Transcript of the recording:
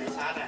จสี่สิ